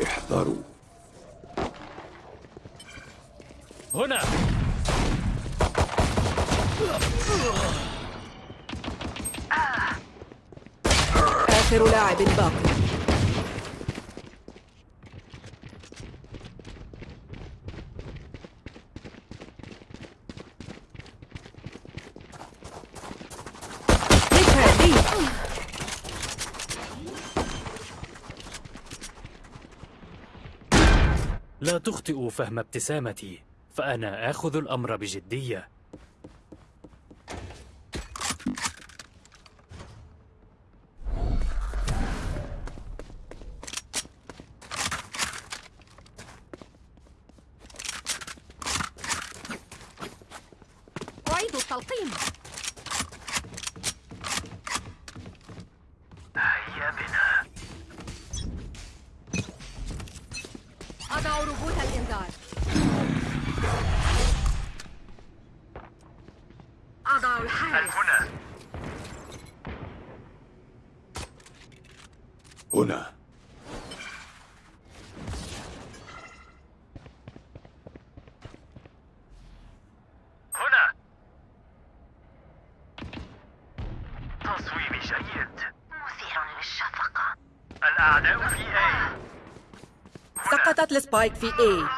احذروا. هنا. آخر لاعب باقي. لا تخطئوا فهم ابتسامتي فأنا آخذ الأمر بجدية أعيد التلقيم هيا بنا أضع ربوط الإنذار أضع الحارس هنا هنا هنا تصويب جيد مثير للشفقة الأعداء في A سقطت ال spike في A.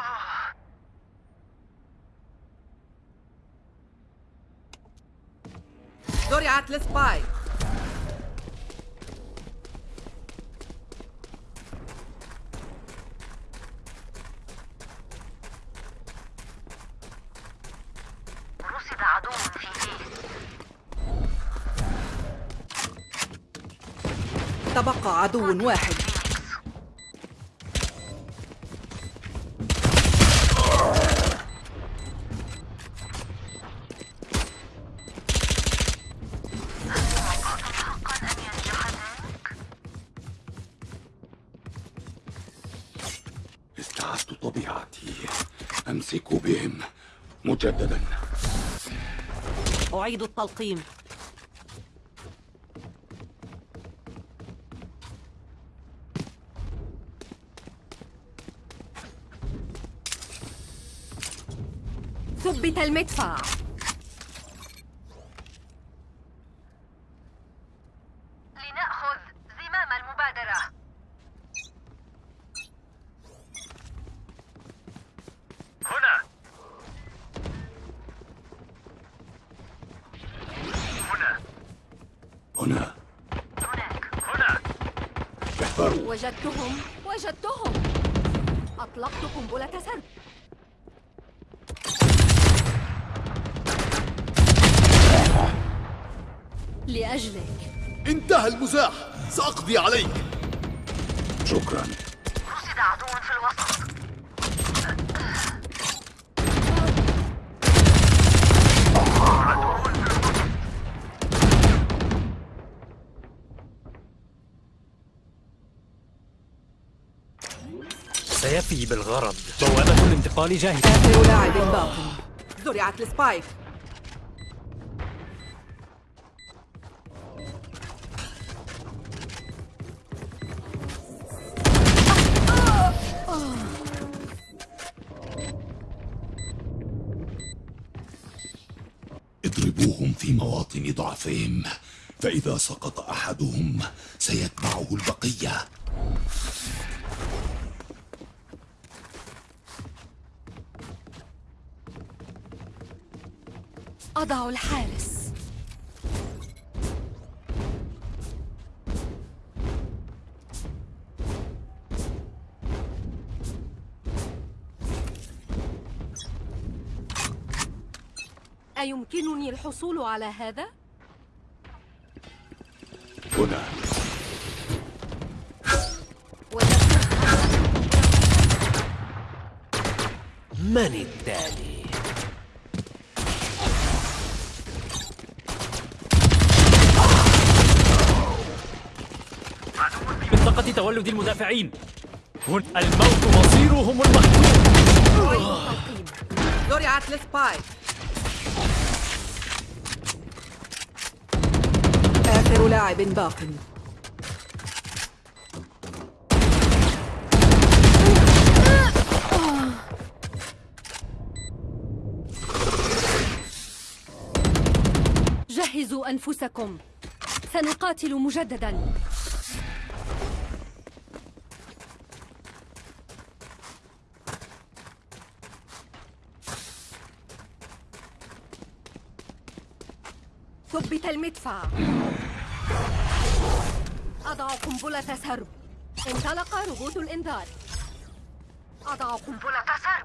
زرعت ال spike رصد عدو في A. تبقى عدو واحد. أعيد التلقيم. ثبت المدفع لنأخذ زمام المبادرة هنا هنا هنا هناك هنا احذروا وجدتهم. وجدتهم. أطلقت قنبلة سرب. لأجلك. انتهى المزاح. سأقضي عليك. شكرا. رصد عدو في الوسط. سيفي بالغرض. بوابة الانتقال جاهزة آخر لاعب باقي زرعت السبايك. اضربوهم في مواطن ضعفهم فإذا سقط أحدهم سيتبعه البقية. أضع الحارس أيمكنني الحصول على هذا؟ هنا من التالي؟ تولد المدافعين. الموت مصيرهم المحتوم زرعت لسبايك آخر لاعب باق. جهزوا أنفسكم. سنقاتل مجدداً. ثبت المدفع. أضع قنبلة سرب. انطلق روبوت الإنذار. أضع قنبلة سرب.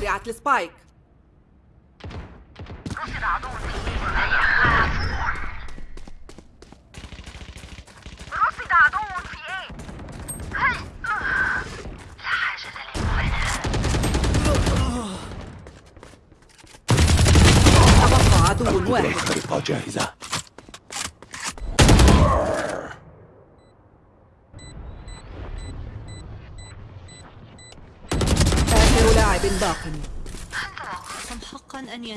زرعت السبايك رصد عدو رصد عدو في إيه لا حاجة لي تبقى عدو واحد. الخريطة جاهزة.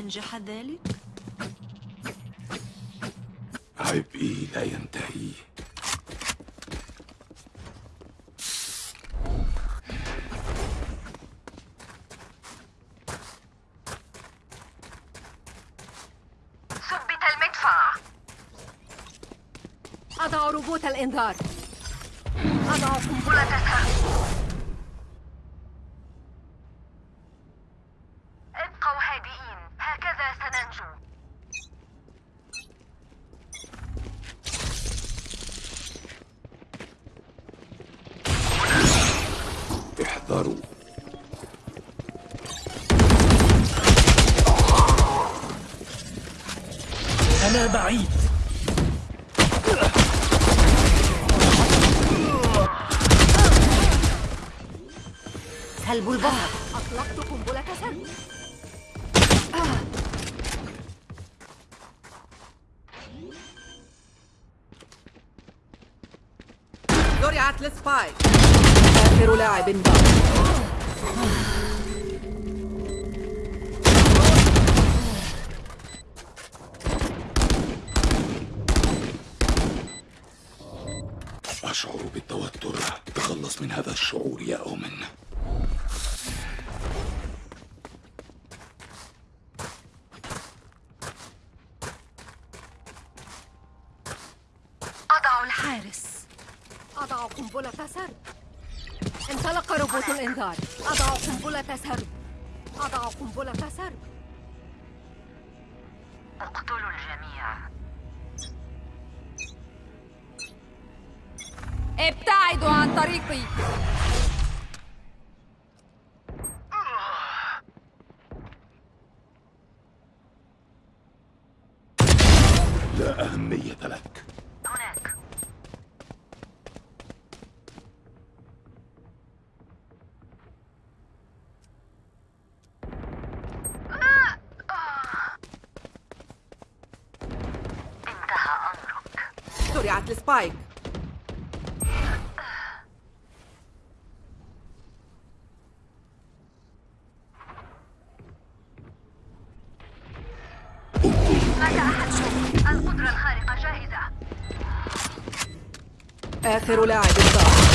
ينجح ذلك؟ عبئي لا ينتهي. ثبت المدفع. أضع روبوت الإنذار. أضع قنبلة سلب البحر أطلقت قنبلة سرب زرعت السبايك آخر لاعب باق أشعر بالتوتر. تخلص من هذا الشعور يا أومن أضع الحارس أضع قنبلة سرب انطلق الإنذار أضع قنبلة سرب أضع قنبلة سرب اقتلوا الجميع. ابتعدوا عن طريقي لا أهمية لك هناك انتهى زرعت السبايك. القدرة الخارقة جاهزة آخر لاعب باق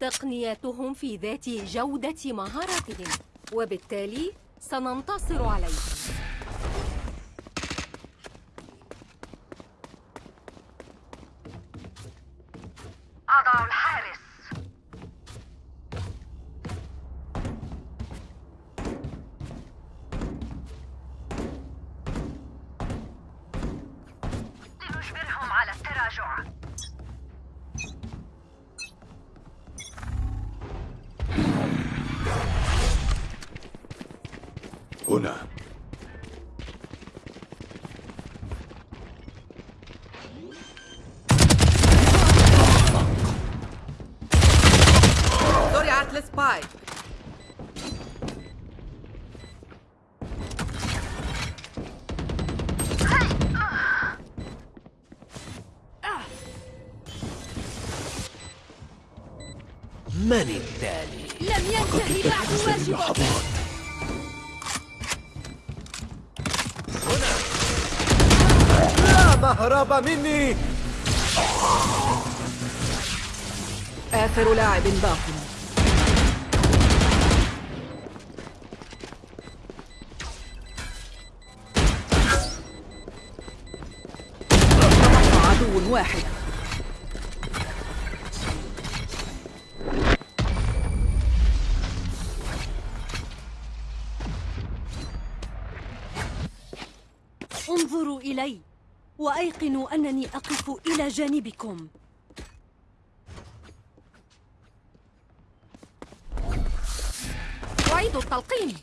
تقنياتهم في ذات جودة مهاراتهم وبالتالي سننتصر عليهم لا مهرب مني آخر لاعب باق. عدو واحد. إلي وأيقنوا أنني أقف إلى جانبكم. أعيد التلقيم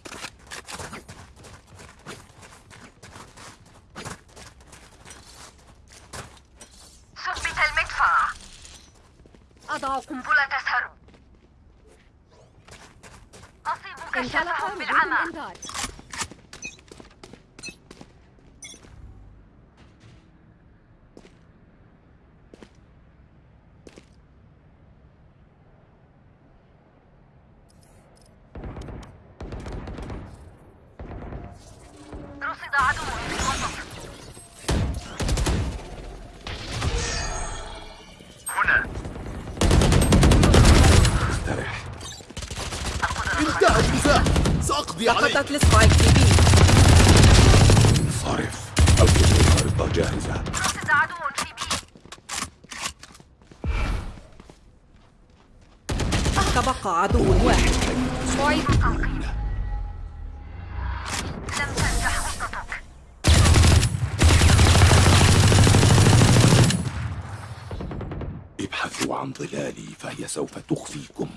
ثبت المدفع. أضع قنبلة تسهر أصيب انطلق كشفهم ربوط بالعمى سأقضي عليك سقطت ال spike في B. انصرف. القدرة الخارقة جاهزة. رصد عدو في B. تبقى عدو واحد. أعيد التلقيم لم تنجح خطتك ابحثوا عن ظلالي فهي سوف تخفيكم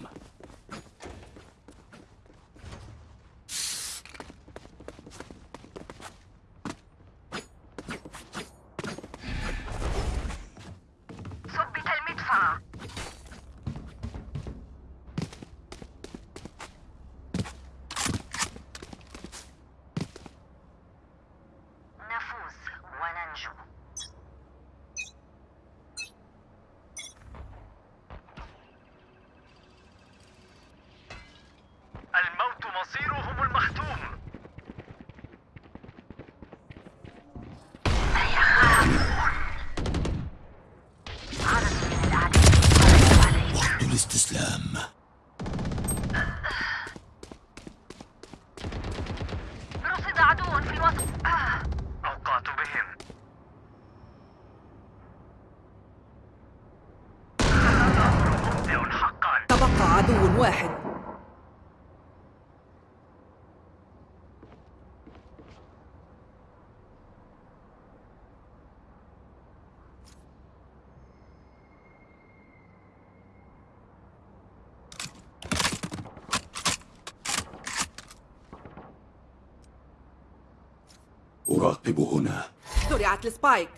ثبت المدفع نفوز وننجو الموت مصيرهم المحتوم وقت الاستسلام رصد عدو في الوسط آه. أوقعت بهم مبدع حقا تبقى عدو واحد أراقب هنا. زرعت السبايك.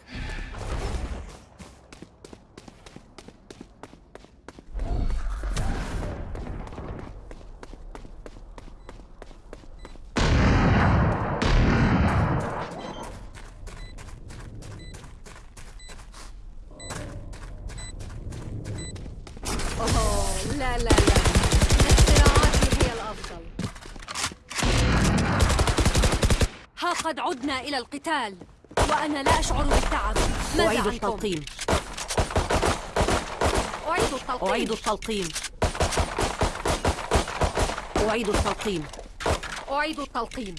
إلى القتال. وأنا لا أشعر بالتعب. ماذا أعيد؟ التلقيم. أعيد التلقيم. أعيد التلقيم. أعيد التلقيم. أعيد التلقيم.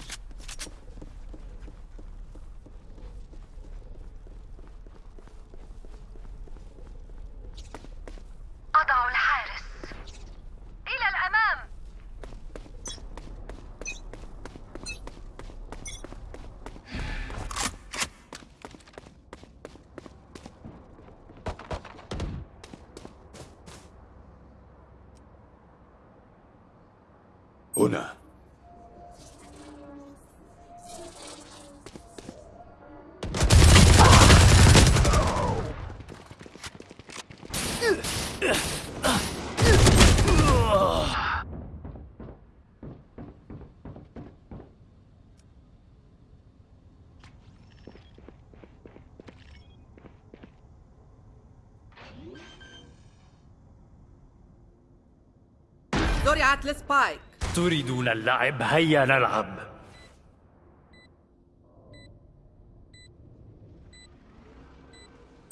Una. Doria Atlas Pike. تريدون اللعب؟ هيا نلعب.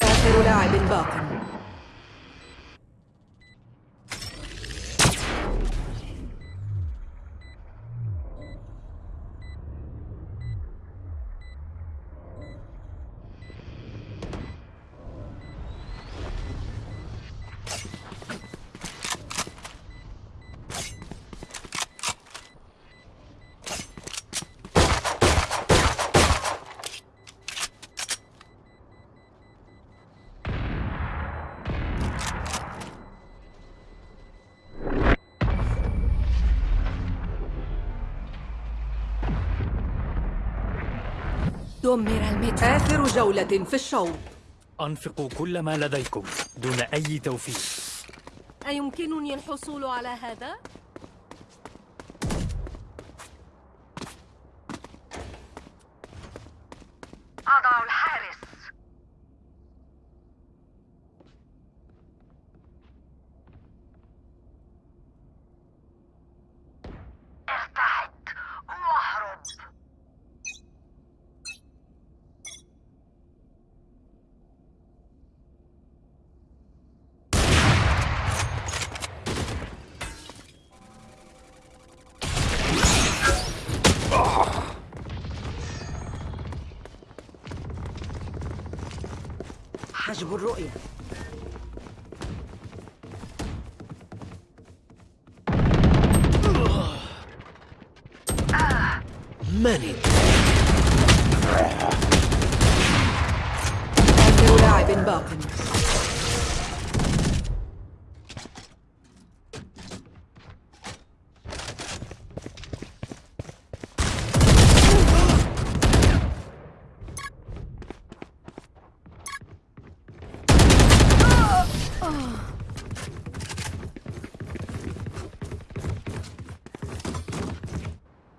آخر لاعب باق. دمر المدفع آخر جولة في الشوط. أنفقوا كل ما لديكم دون أي توفير أيمكنني الحصول على هذا؟ أضع الحارس. حجب الرؤية من آخر لاعب باق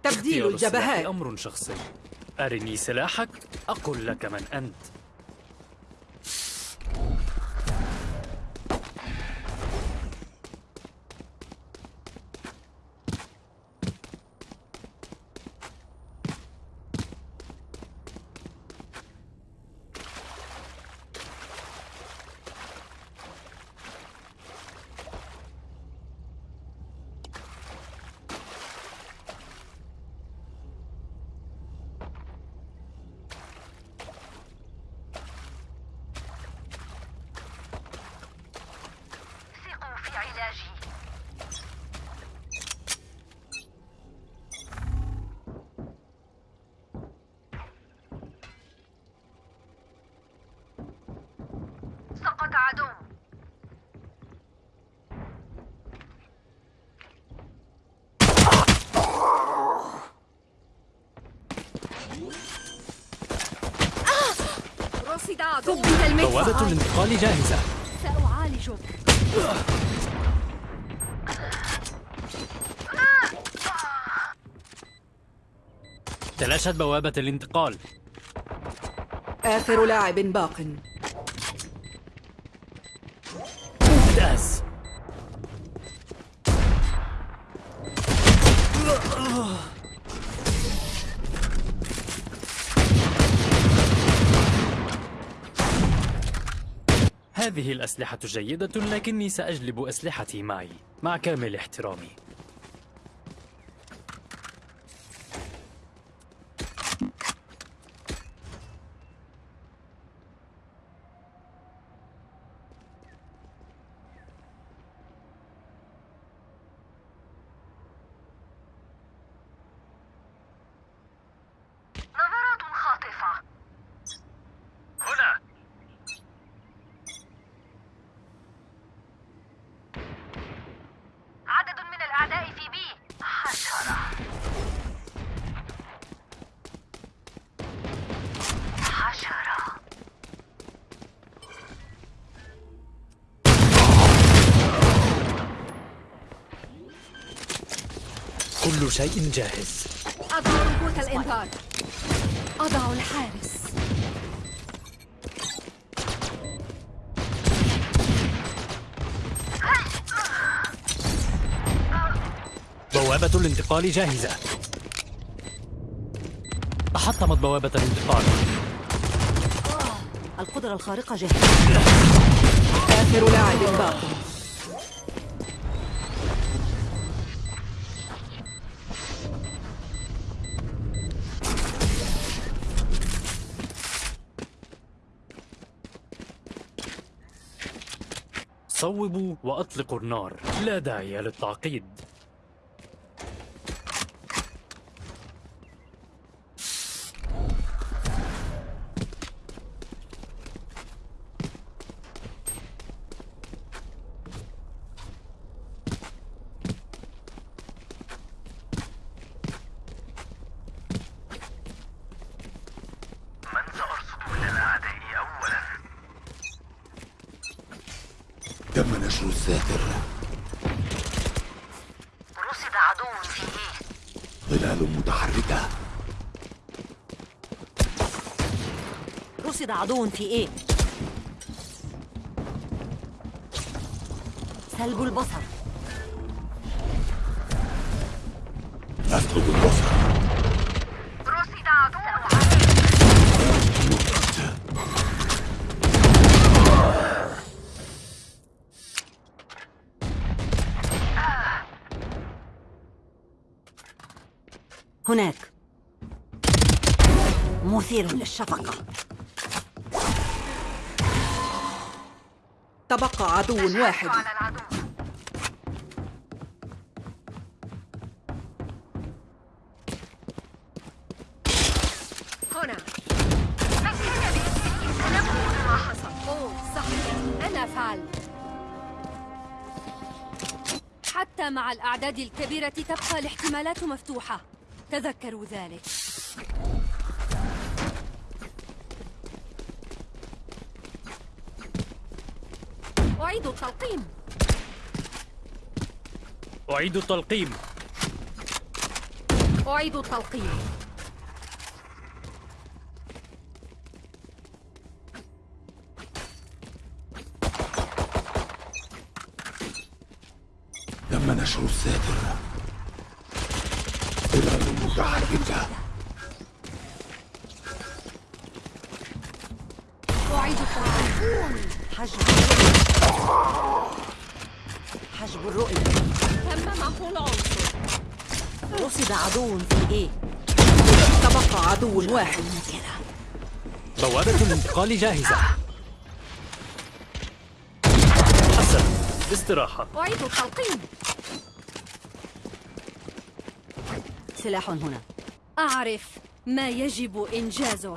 تبديل اختيار السلاح الجبهات. أمر شخصي. أرني سلاحك أقل لك من أنت ثقوا في علاجي سقط عدو رصد عدو ثبت بوابة المدفع الانتقال جاهزة. سأعالجك تلاشت بوابة الانتقال. آخر لاعب باق. هذه الأسلحة جيدة لكني سأجلب أسلحتي معي مع كامل احترامي نظرات خاطفة هنا عدد من الأعداء في بي حشرة حشرة كل شيء جاهز. أضع روبوت الإنذار. أضع الحارس. بوابة الانتقال جاهزة. تحطمت بوابة الانتقال. القدرة الخارقة جاهزة. آخر لاعب باق صوبوا وأطلقوا النار. لا داعي للتعقيد من سأرصد من الأعداء أولا تم نشر الساتر رصد عدو في إيه ظلال متحركة رصد عدو في إيه؟ سلب البصر. أسلب البصر. رصد عدو هناك. مثير للشفقة. عدو واحد. على العدو. هنا. فكر بإني سنقول ما حصل أوه صحيح أنا فعلت حتى مع الأعداد الكبيرة تبقى الاحتمالات مفتوحة. تذكروا ذلك. أعيد التلقيم أعيد التلقيم. أعيد التلقيم. تم نشر الساتر ظلال متحركة. أعيد التلقيم. حجب حجب الرؤية تم محو العنصر رصد عدو في إيه تبقى عدو واحد. بوابة الانتقال جاهزة. حسن. استراحة. أعيد التلقيم سلاح هنا. أعرف ما يجب إنجازه.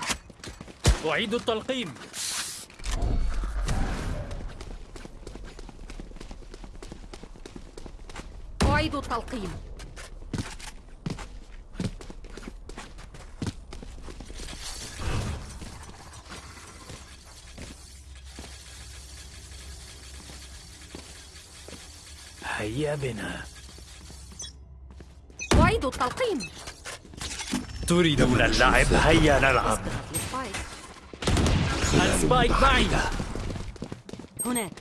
أعيد التلقيم أعيد التلقيم. هيا بنا. أعيد التلقيم. تريدون اللعب؟ هيا نلعب. السبايك معي. متحركة هناك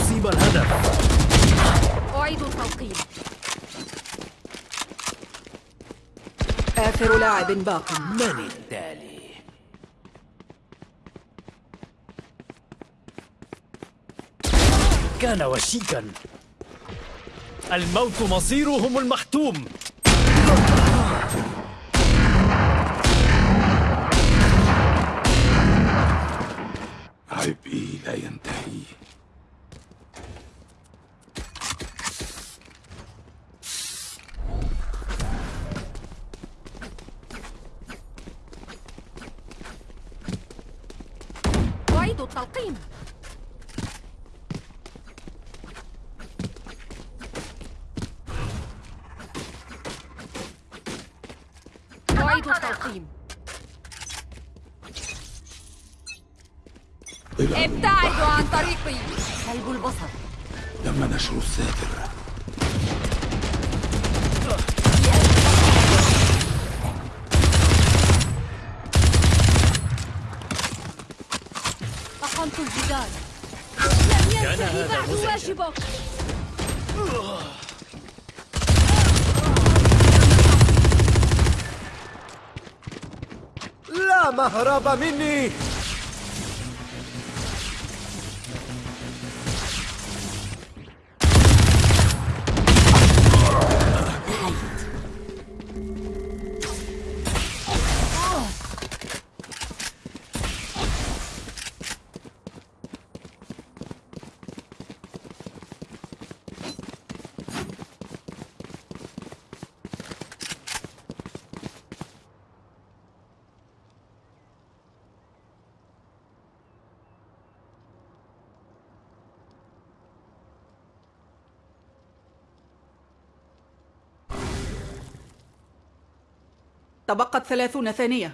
أصيب الهدف أعيد التلقيم آخر لاعب باق. من التالي؟ كان وشيكا. الموت مصيرهم المحتوم. الذاكرة أقمت الجدار لم ينتهي بعد واجبك لا مهرب مني. تبقت ثلاثون ثانية.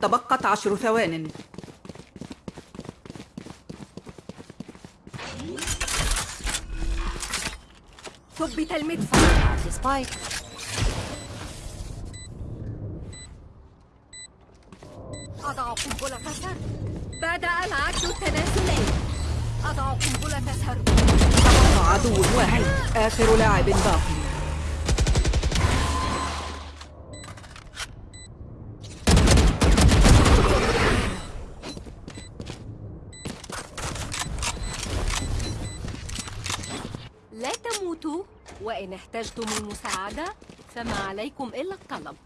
تبقت عشر ثوان. ثبت المدفع. سبايك أضع قنبلة سرد بدأ العد التنازلي. أضع قنبلة تبقى عدو واحد. آخر لاعب باقي. احتجتم المساعدة. فما عليكم. إلا الطلب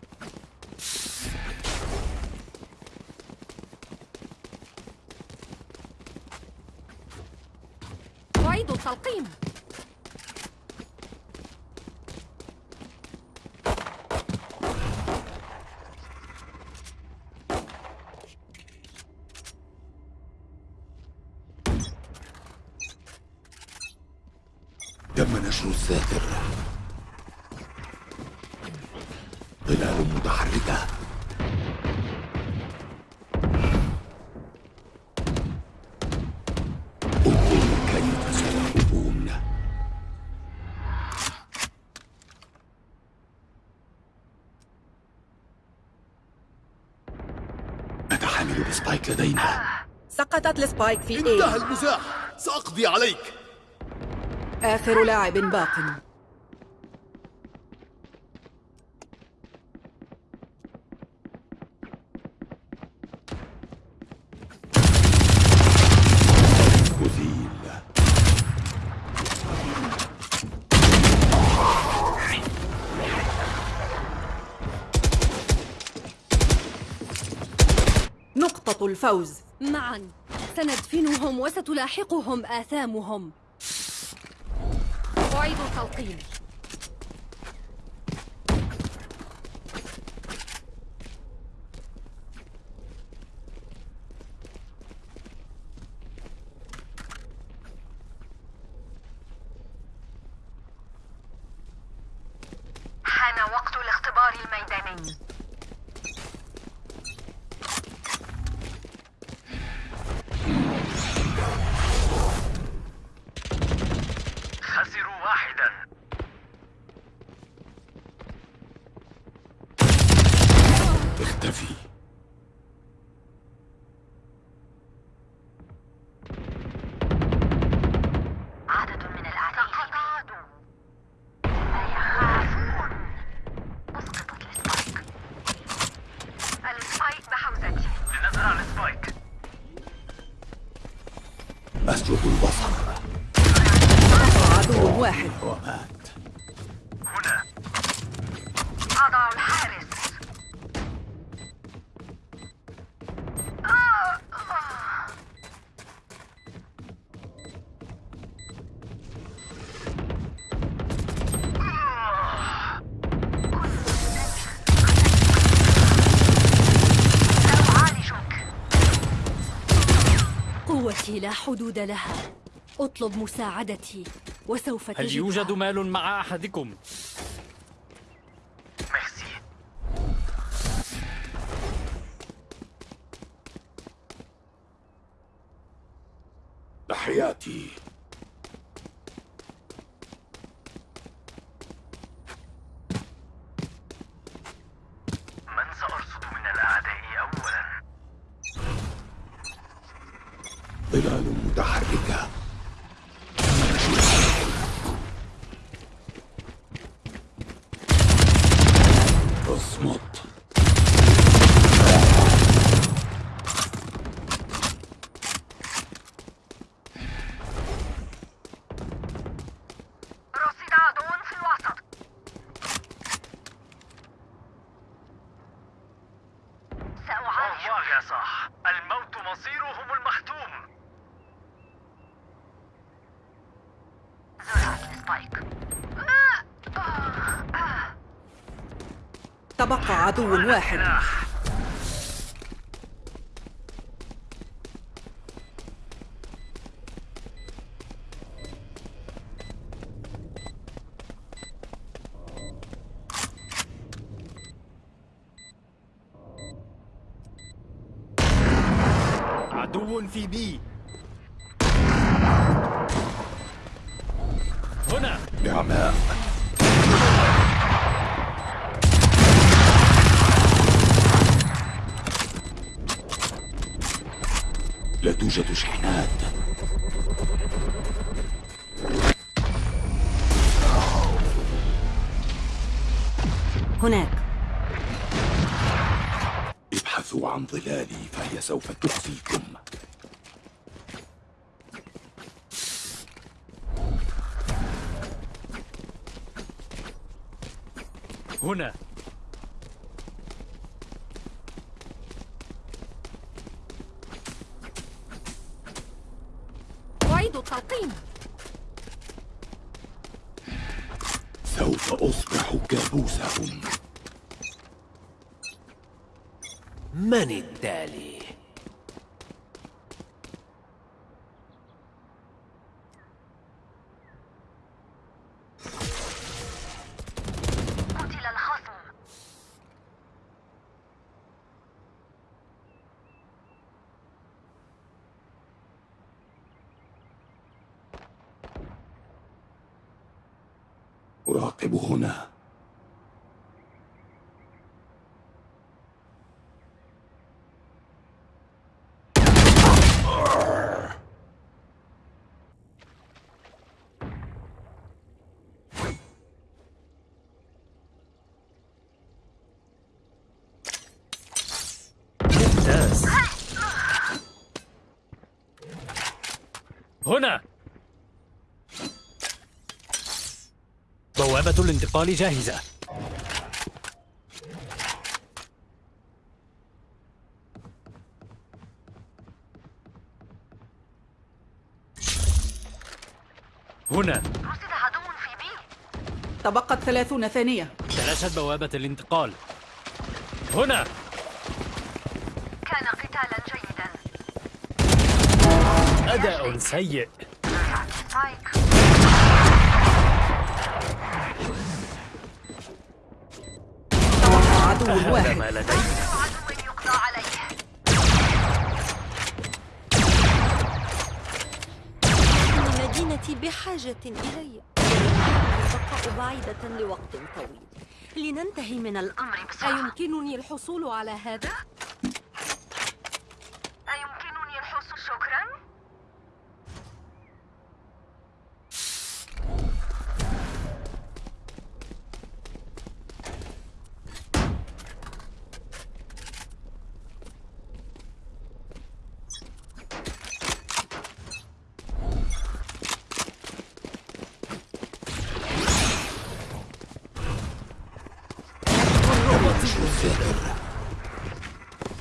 لدينا. سقطت السبايك في انتهى A المزاح. سأقضي عليك. آخر لاعب باق أزيل نقطة الفوز. معا. سندفنهم وستلاحقهم آثامهم. أعيد التلقيم حان وقت الاختبار الميداني خسروا واحدا اختفي عدد من الأعداء سقط عدو لا يخافون أسقطت ال spike ال spike بحوزتي لنزرع ال spike أسلب البصر. عدو واحد. ومات حدود لها أطلب مساعدتي وسوف هل تجدها يوجد مال مع أحدكم؟ ميرسي تحياتي من سأرصد من الأعداء أولا ظلال متحركة اصمت رصد عدو في الوسط سأعالج الله يا صاح الموت مصيرهم المحتوم السبايك. تبقى عدو واحد. ظلالي فهي سوف تخزيكم هنا أعيد التلقيم سوف أصبح كابوسهم من التالي؟ قتل الخصم أراقب هنا هنا. بوابة الانتقال جاهزة. هنا. رصد عدو في بي تبقت ثلاثون ثانية. تلاشت بوابة الانتقال. هنا. كان قتالا جيدا. أداء سيء زرعت السبايك تبقى عدو واحد. مدينتي بحاجة إلي. البقاء بعيدة لوقت طويل. لننتهي من الأمر. بسرعة أيمكنني الحصول على هذا؟ أيمكنني الحصول شكرا الزائر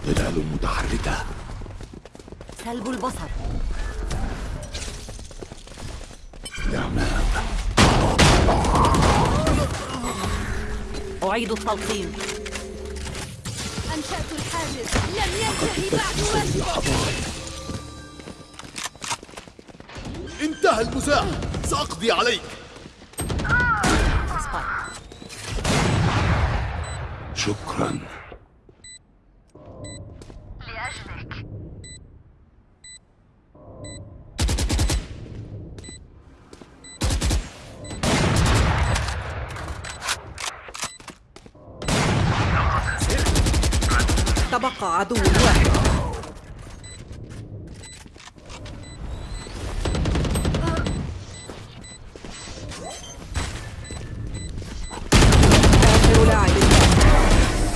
ظلال متحركة سلب البصر. أعيد التلقيم. أنشأت الحاجز. لم ينتهي بعد واجبي لحظات انتهى المزاح. سأقضي عليك.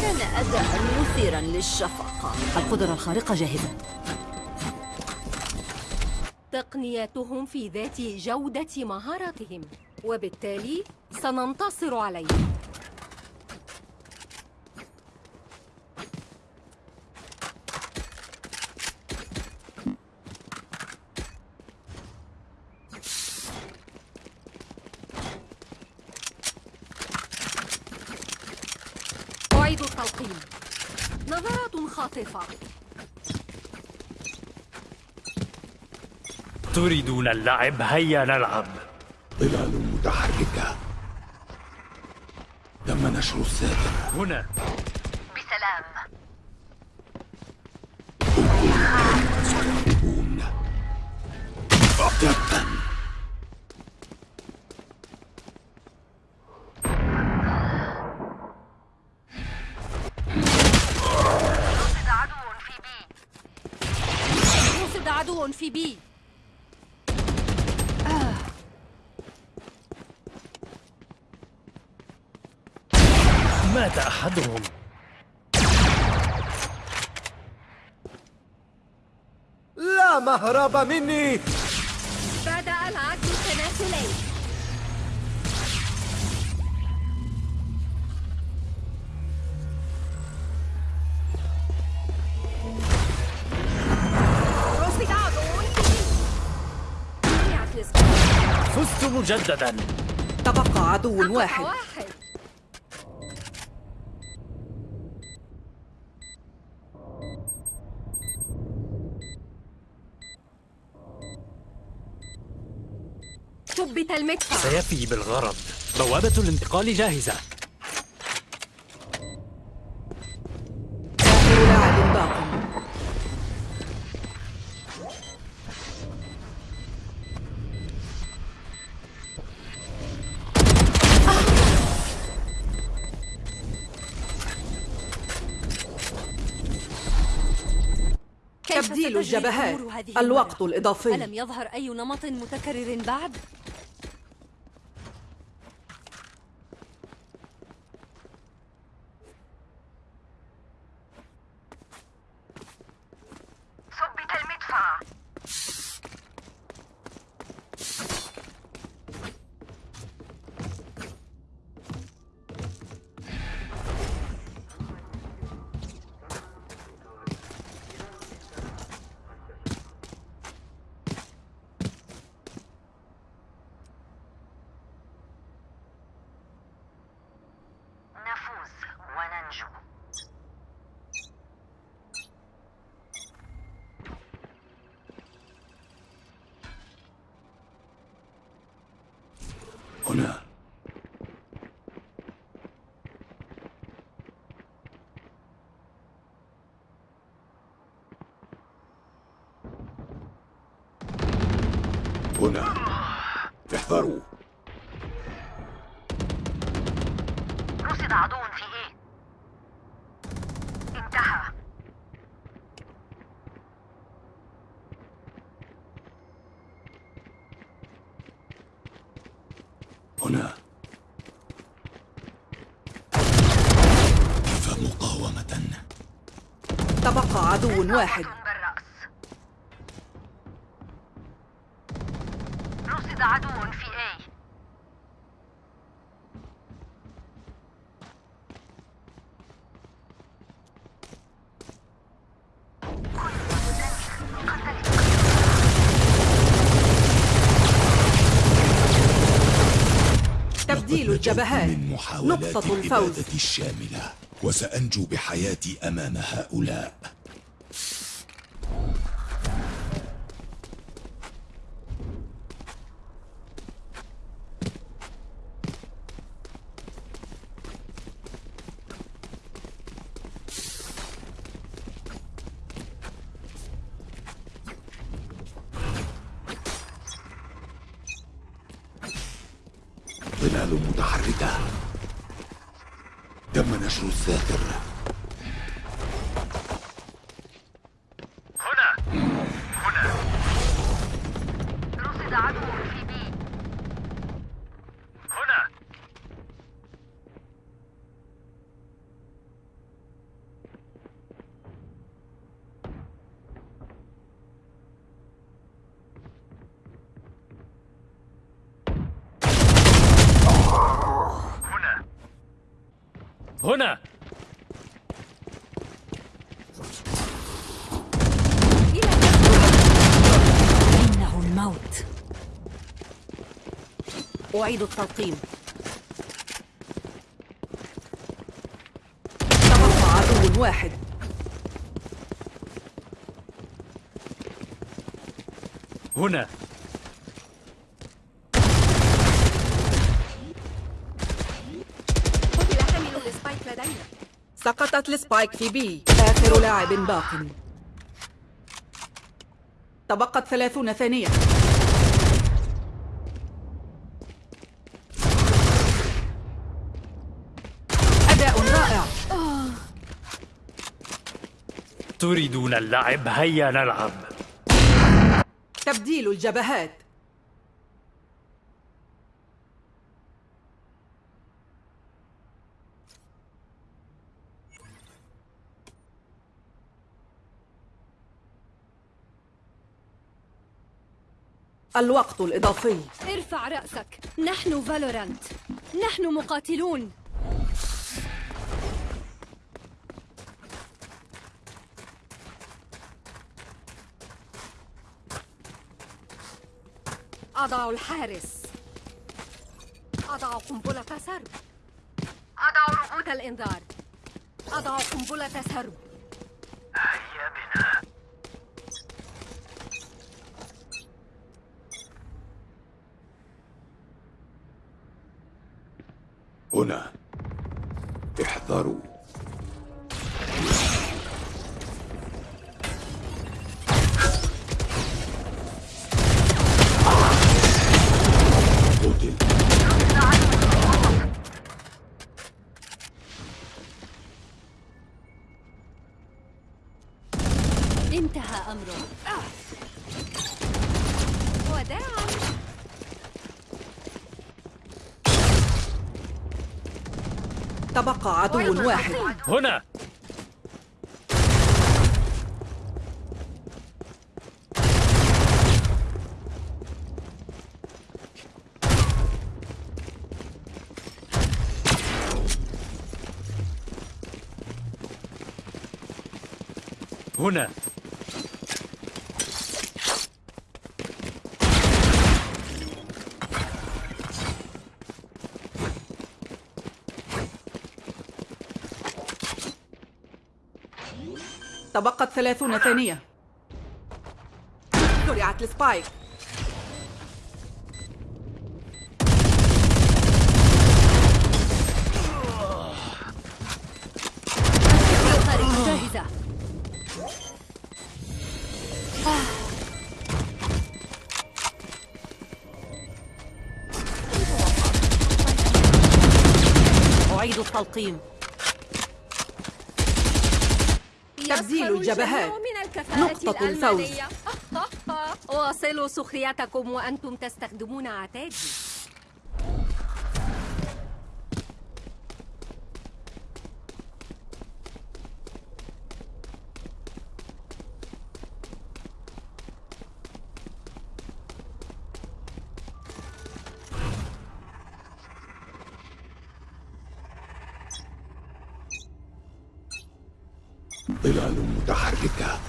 كان أداء مثيرا للشفقة القدرة الخارقة جاهزة. تقنياتهم في ذات جودة مهاراتهم وبالتالي سننتصر عليهم أعيد التلقيم نظرات خاطفة تريدون اللعب هيا نلعب. ظلال متحركة. تم نشر الساتر هنا. لا مهرب مني. بدأ العد التناسلي رصد عدو في بي جميع الإصابات. فزت مجددا. تبقى عدو واحد واحد ثبت المدفع. سيفي بالغرض. بوابة الانتقال جاهزة. آخر لاعب باق تبديل الجبهات الوقت؟ الإضافي. ألم يظهر أي نمط متكرر بعد؟ ثبت المدفع نفوز وننجو هنا هنا احذروا رصد عدو في إيه؟ انتهى. هنا. كيف مقاومة تبقى عدو واحد بالرأس رصد عدو في إيه تبديل لقد الجبهات من محاولات نقطة الفوز. الشاملة وسأنجو بحياتي أمام هؤلاء ظلال متحركة تم نشر الساتر رصد عدو في بي هنا هنا هنا إنه الموت أعيد التلقيم. تبقى عدو واحد. هنا. قتل حامل ال spike لدينا. سقطت ال spike في B. آخر لاعب. باق. تبقت ثلاثون ثانية أداء رائع تريدون اللعب هيا نلعب. تبديل الجبهات. الوقت الإضافي. ارفع رأسك. نحن فالورانت. نحن مقاتلون. أضع الحارس. أضع قنبلة سرب. أضع رؤوت الإنذار. أضع قنبلة سرب. هيا بنا. هنا. احذروا. انتهى أمره. وداعا تبقى عدو واحد. هنا. هنا. تبقت ثلاثون ثانية. زرعت السبايك. جاهزة أعيد التلقيم تبديل يسخر الجبهات. نقطة الفوز. واصلوا سخريتكم وأنتم تستخدمون عتادي ظلال متحركة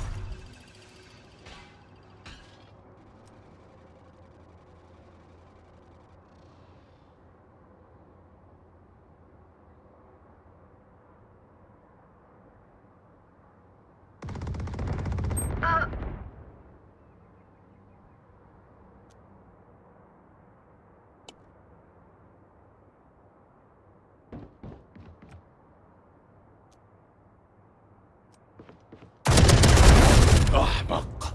أحمق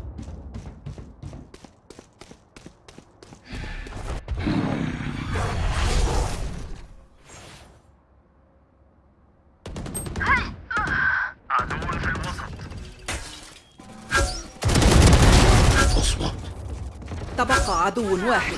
عدو في الوسط اصمت تبقى عدو واحد.